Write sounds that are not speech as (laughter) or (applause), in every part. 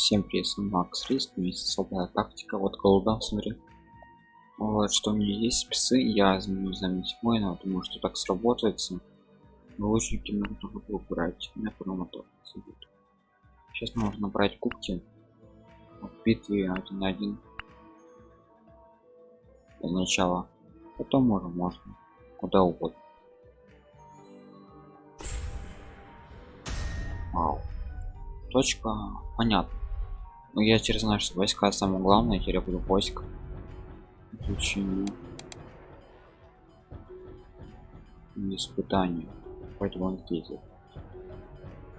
Всем привет, Макс Риск, есть особая тактика, вот голубя, смотри. Вот, что у меня есть псы, я изменю заметить воина, думаю, что так сработается. Лучники нужно выбрать, на первом. Сейчас можно брать кубки. В битве один на один. Для начала. Потом можно, можно. Куда угодно. Вау. Точка понятно. Ну я теперь знаю, что войска самое главное, теперь я буду войск. Изучение. Испытание. Поэтому он ездит.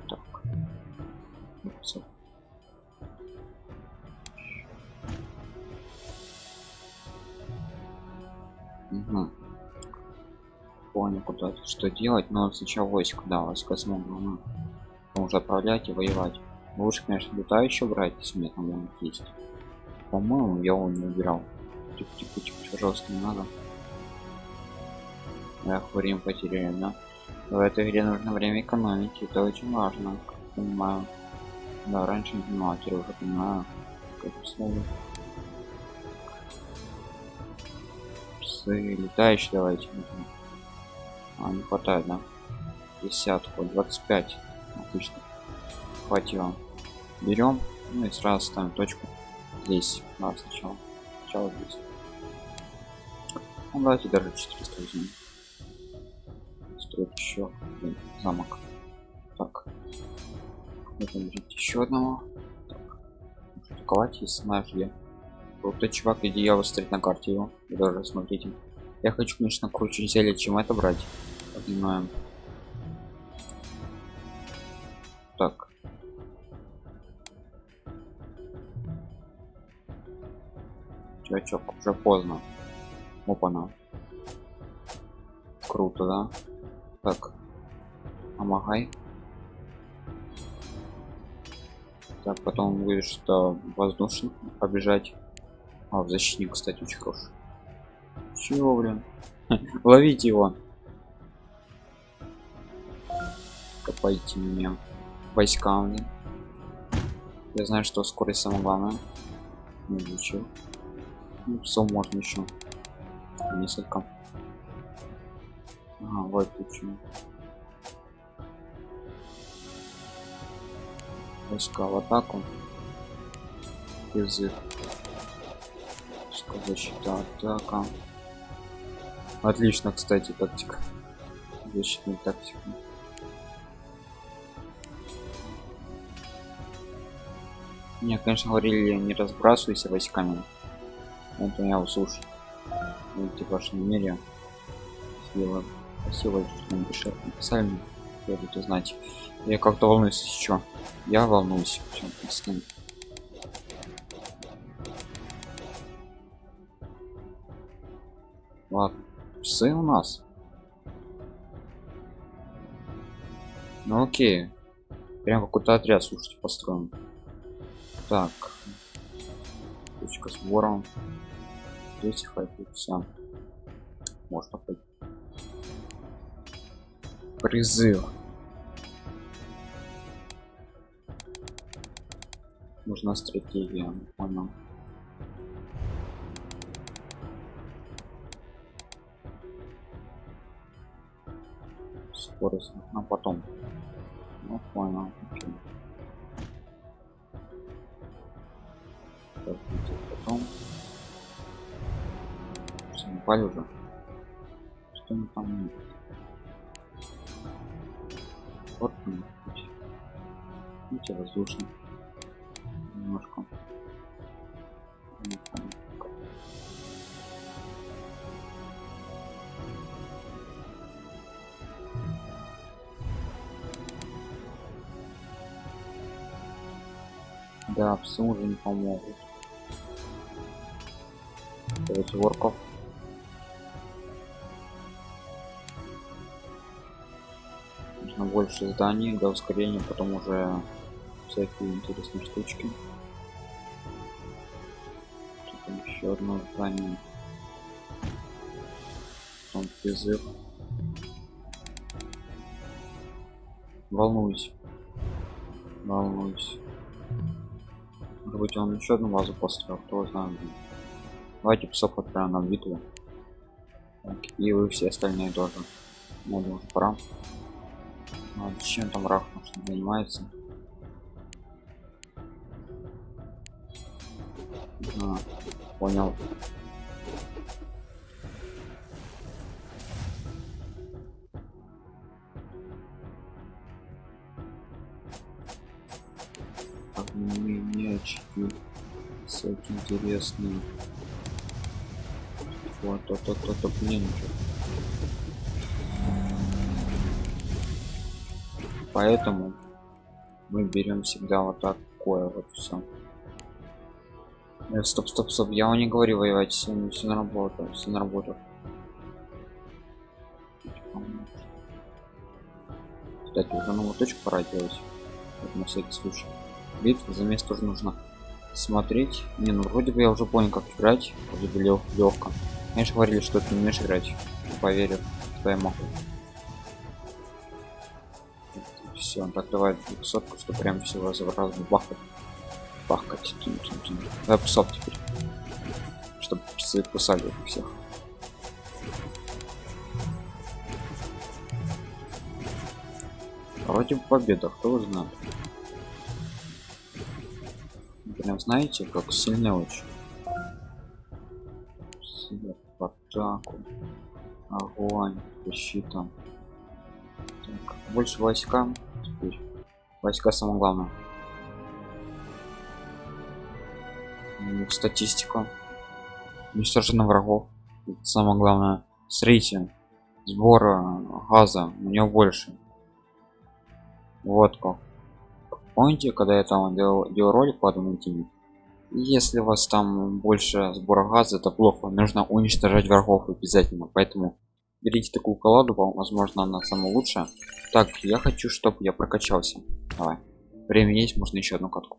Так. Все. Угу. Понял, куда что делать, но сначала войск, да, войска смогу. Уже отправлять и воевать. Лучше, конечно, летающего брать, если мне там он есть. По-моему, я его не убирал. Тихо, тихо, тихо, пожалуйста, не надо. Эх, время потеряем, да? В этой игре нужно время экономить, это очень важно, как понимаю. Да, раньше не понимал, теперь уже понимаю, как условия. Псы летающие давайте. А, не хватает, да? Десятку, 25. Отлично хватило берем. Ну и сразу ставим точку здесь. Да, сначала. Сначала здесь. Ну, давайте даже 400 возьмем. Строить еще один замок. Так. Будем еще одного. Так. атаковать если знаешь где вот тот чувак где я выстрелить на карте его. Даже смотрите. Я хочу конечно круче зелье чем это брать. Понимаем чувачок уже поздно. Опана. Круто да? Так. Помогай. Так потом будет что воздушно побежать. А в защитник кстати очень хороший. Чего блин? (laughs) Ловите его. Копайте меня. Войсками я знаю что скорость самое главное изучил ну, псов можно еще несколько. Ага, выключим войска в атаку. Язык защита атака. Отлично кстати тактика. Защитная тактика. Мне конечно говорили не разбрасывайся войсками это я услышал ну, типа ваш намерение спасибо спасибо что написали, написали я буду знать я как-то волнуюсь еще я волнуюсь чем ладно псы у нас. Ну окей. Прям какой-то отряд слушайте построен. Так. Точка с вором здесь все можно пойти. Призыв. Нужна стратегия понял. Скорость а потом. Ну понял Окей. потом упали уже. Что мы там вот видите воздушно немножко. Да псы уже не помогут. Давайте ворков больше зданий для ускорения потом уже всякие интересные штучки еще одно здание потом призыв волнуюсь волнуюсь Может быть он еще одну базу построил, кто знает. Давайте псов отправим на битву. Так, и вы все остальные тоже. Ну, думаю, пора. Ну, а чем там рах что занимается? А, понял. мячики всякие интересные вот то то то поэтому мы берем всегда вот такое вот все э, стоп стоп стоп я вам не говорю воевать все, все на работу все на работу. Кстати уже новую точку пора делать вот на всякий случай. Битвы за место тоже нужно смотреть не ну вроде бы я уже понял как играть вроде бы лег легко конечно говорили что ты не умеешь играть поверю могу все так давай сотку что прям все раз раз бахать. Бахать. Тун -тун -тун. давай псов теперь чтобы псы кусали их всех вроде победа кто знает? Прям знаете как сильно очень? В атаку. Огонь защита. Так, больше войска войска самое главное статистика уничтожено врагов. Это самое главное. Смотрите сбора газа. У него больше. Вот как. Помните когда я там делал, делал ролик по одному теме? Если у вас там больше сбора газа это плохо. Нужно уничтожать врагов обязательно. Поэтому берите такую колоду возможно она самая лучшая. Так я хочу чтобы я прокачался. Давай. Время есть можно еще одну катку.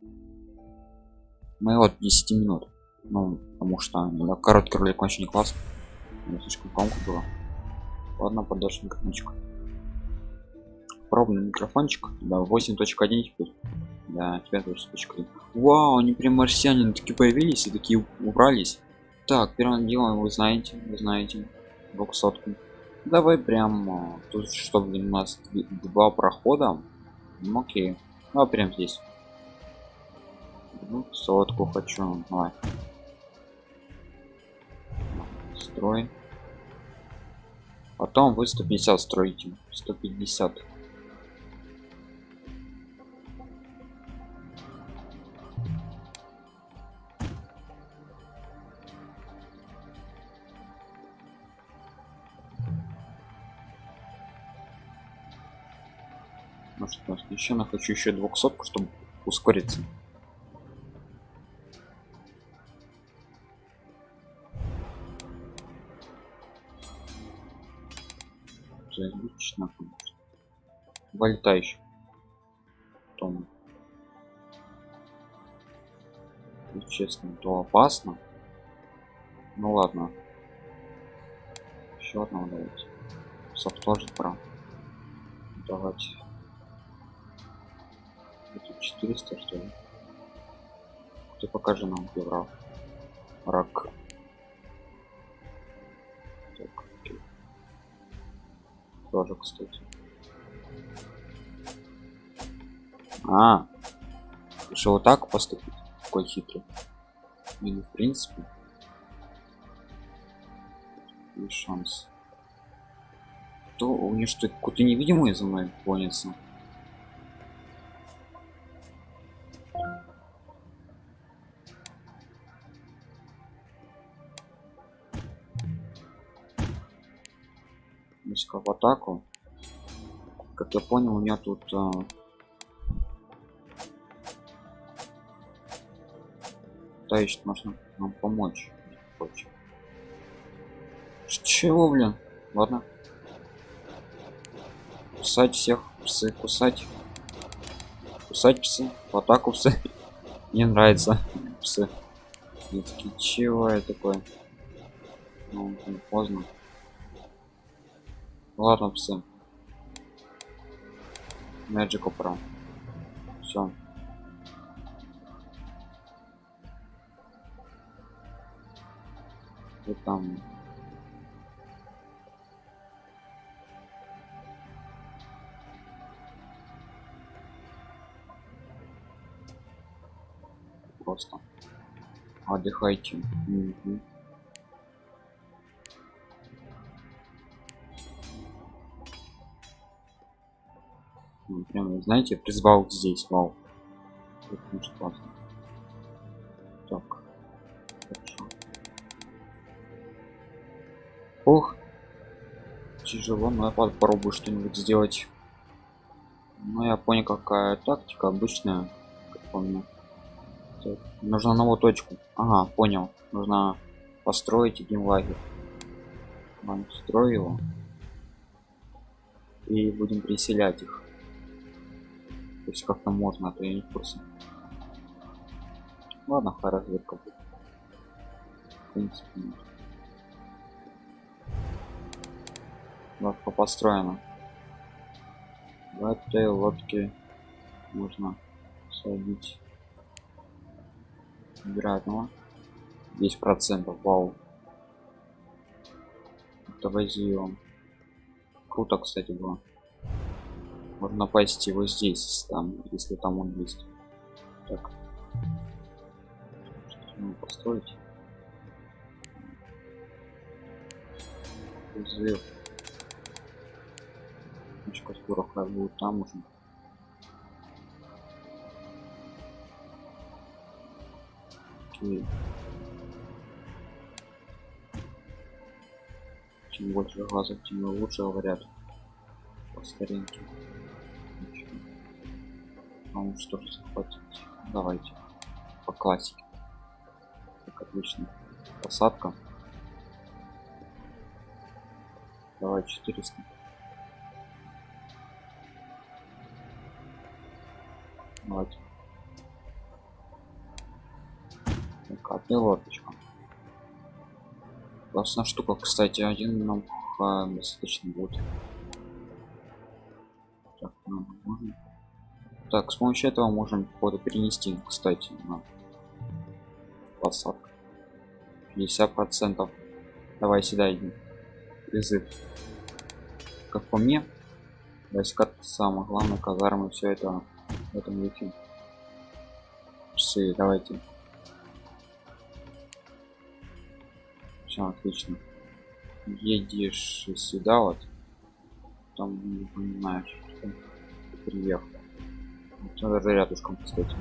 Мы вот 10 минут. Ну потому что ну, короткий ролик очень не класс слишком громко было. Ладно подальше микрофончик. Пробный микрофончик. Да 8.1 теперь. Да 5.1 вау они прям марсиане такие появились и такие убрались. Так первым делом вы знаете вы знаете двухсотку давай прям тут чтобы у нас два прохода. Ну, окей. Ну а прям здесь. Ну, сотку хочу. Давай. Строй. Потом вы 150 строите 150 может еще на хочу еще 200 чтобы ускориться. Отлично вольтающий потом. Честно то опасно. Ну ладно. Еще одного давайте софт тоже прав давайте 400 что ли? Ты покажи нам пиврав рак так, окей. тоже кстати. А решил вот так поступить какой хитрый. И в принципе и шанс. То у них что какой-то невидимый за мной гонится атаку. Как я понял у меня тут а... да еще можно нам помочь хочет. Чего блин? Ладно. Кусать всех псы кусать. Кусать псы в атаку псы. (laughs) Мне нравится псы. Я такие чего я такое ну, поздно ну ладно, все. Magic Opera. Все. И там просто отдыхайте угу. Прям, знаете, призвал здесь, вау. Так. Ох. Тяжело, но я попробую что-нибудь сделать. Ну, я понял, какая тактика обычная, как помню. Так, нужно новую точку. Ага, понял. Нужно построить один лагерь. Ладно, строю. И будем переселять их. То есть как-то можно, а то я не в курсе. Ладно, хай разведка будет. В принципе, нет. Лодка построена. В этой лодке можно садить вероятного 10 процентов вау это возьмем круто кстати было можно напасть его здесь там если там он есть. Так. Построить? Взрыв. Точка скоро будет там уже. Окей. чем больше глазов тем лучше говорят. По старинке ну что же захватить давайте. По классике. Как отлично посадка. Давай 400 давайте. Так одна лодочка. Классная штука кстати один нам достаточно будет так с помощью этого можем походу перенести кстати на посадку. 50 процентов. Давай сюда иди. Призыв как по мне войска самое главное казармы все это в этом веке часы давайте. Все отлично. Едешь сюда вот. Там не понимаешь что приехал надо рядышком кстати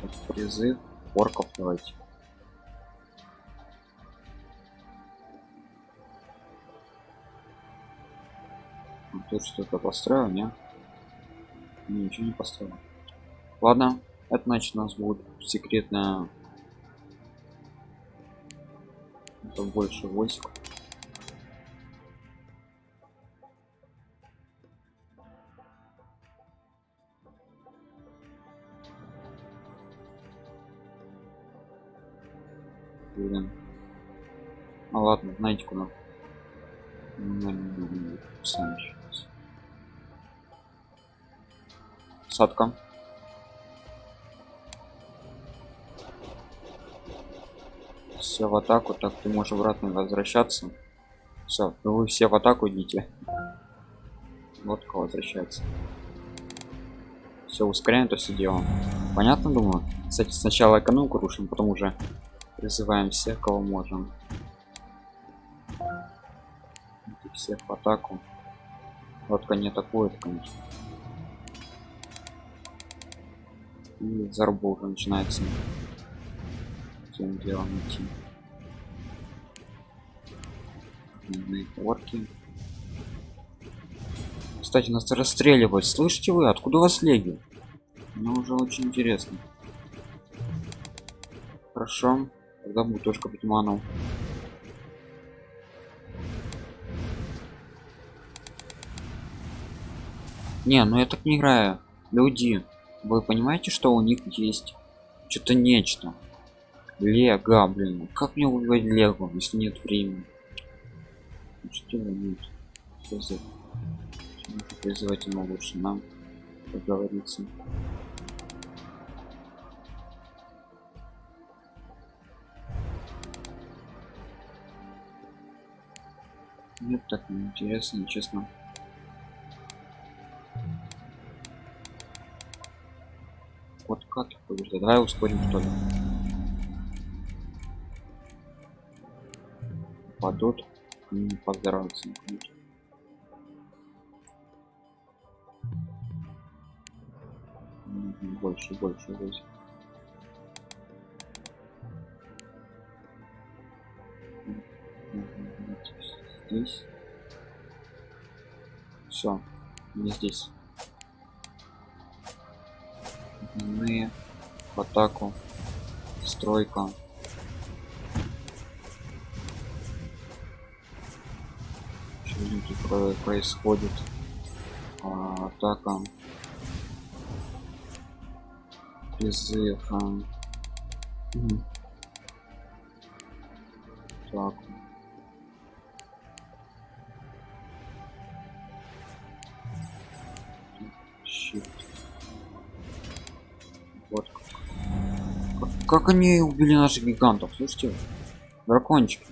так, призыв орков давайте. А тут что-то построил не ничего не построил. Ладно это значит у нас будет секретная это больше войск Блин. А ладно, знаете куда? Сами сейчас. Садка. Все в атаку, так ты можешь обратно возвращаться. Все, вы все в атаку идите. Лодка возвращается. Все, ускоряем это все дело. Понятно, думаю? Кстати, сначала экономику рушим, потом уже призываем всех, кого можем. Идите всех в атаку. Лодка не атакует, конечно. И заруба уже начинается. Тем делом идти. Орки. Кстати, нас расстреливать. Слышите вы? Откуда у вас леги? Мне уже очень интересно. Хорошо. Тогда будет точка Бетманов. Не, ну я так не играю. Люди, вы понимаете, что у них есть что-то нечто? Лего, блин. Как мне убивать Лего, если нет времени? Что нет? За... Призывать ему лучше нам поговориться. Нет, так неинтересно, честно. Вот как побеждать? Давай ускорим что ли. Падут, не поздороваться. Больше, больше, больше. Здесь. Все не здесь. Мы в атаку. Стройка. Что происходит. А, атака. Призыв а. так Как они убили наших гигантов? Слушайте, дракончики.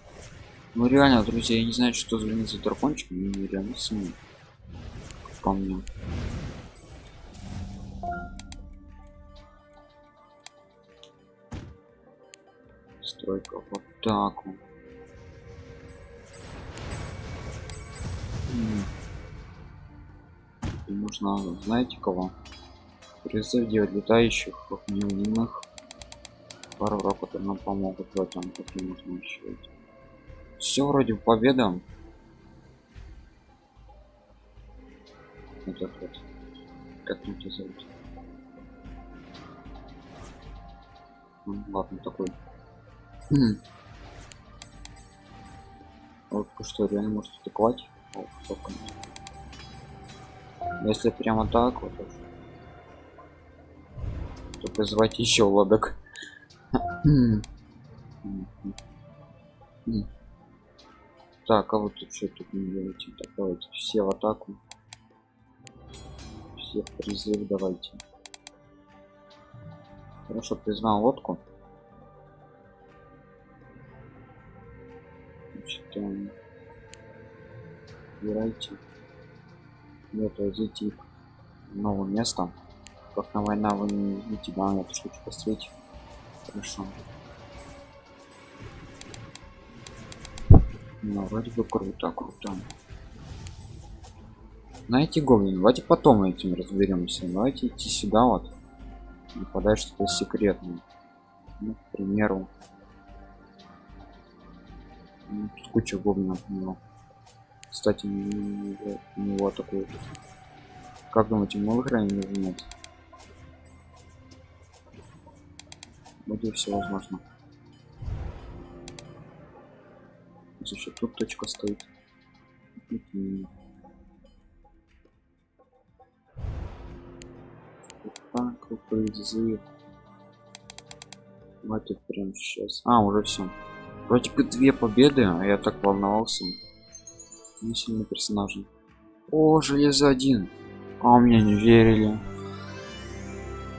Ну реально, друзья, я не знаю, что за за дракончик, но реально сильный. По мне. Стройка вот так вот. И нужно, знаете кого? Призыв делать летающих, неумных пару роботов нам помогут в этом можно еще все вроде победа этот вот как это зовут? Ну, ладно такой. Хм. вот что реально может атаковать? Если прямо так вот то призвать еще лодок так, а вот тут что тут не делайте? Так, давайте все в атаку. Все в призыв давайте. Хорошо, признал лодку. Значит, um, убирайте. Нет, возите их в новое место. Как на война вы не видите, да, эту штучку построить. Хорошо. Ну, вроде бы круто, круто. Знаете, гоблин, давайте потом этим разберемся. Давайте идти сюда вот. И подать что-то секретное. Ну, к примеру. Ну, тут куча гоблинов у него. Кстати, у него, такой. Как думаете, мы выиграем или нет? Будет все возможно. Слушай, тут точка стоит. Так призыв хватит прям сейчас а уже все вроде бы две победы а я так волновался. Не сильно персонажи о железо один. А у меня не верили.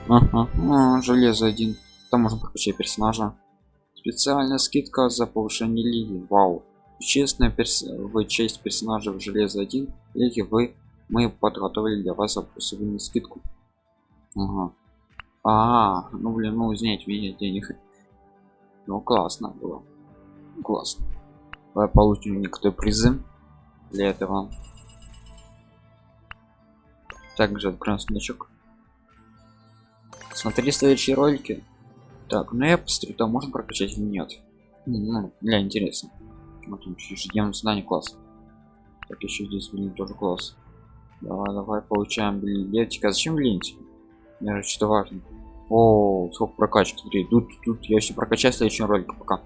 Ага, а, железо один там можно прокачать персонажа? Специальная скидка за повышение лиги. Вау. Честная перс вы честь персонажа в железо 1 лиги вы мы подготовили для вас особенную скидку. Ага. а, -а, -а ну блин ну снять меня денег. Ну классно было. Классно. Давай получим некоторые призы для этого. Также откроем сундучок смотри следующие ролики так, ну я посмотрю, там можно прокачать или нет. Ну, для интересно. Вот он ежедневное задание класс. Так, еще здесь, блин, тоже класс. Давай, давай, получаем билетик. А зачем билетик? Мне что важно. О, сколько прокачки. Смотри, тут, тут я все прокачаю в следующем ролике пока.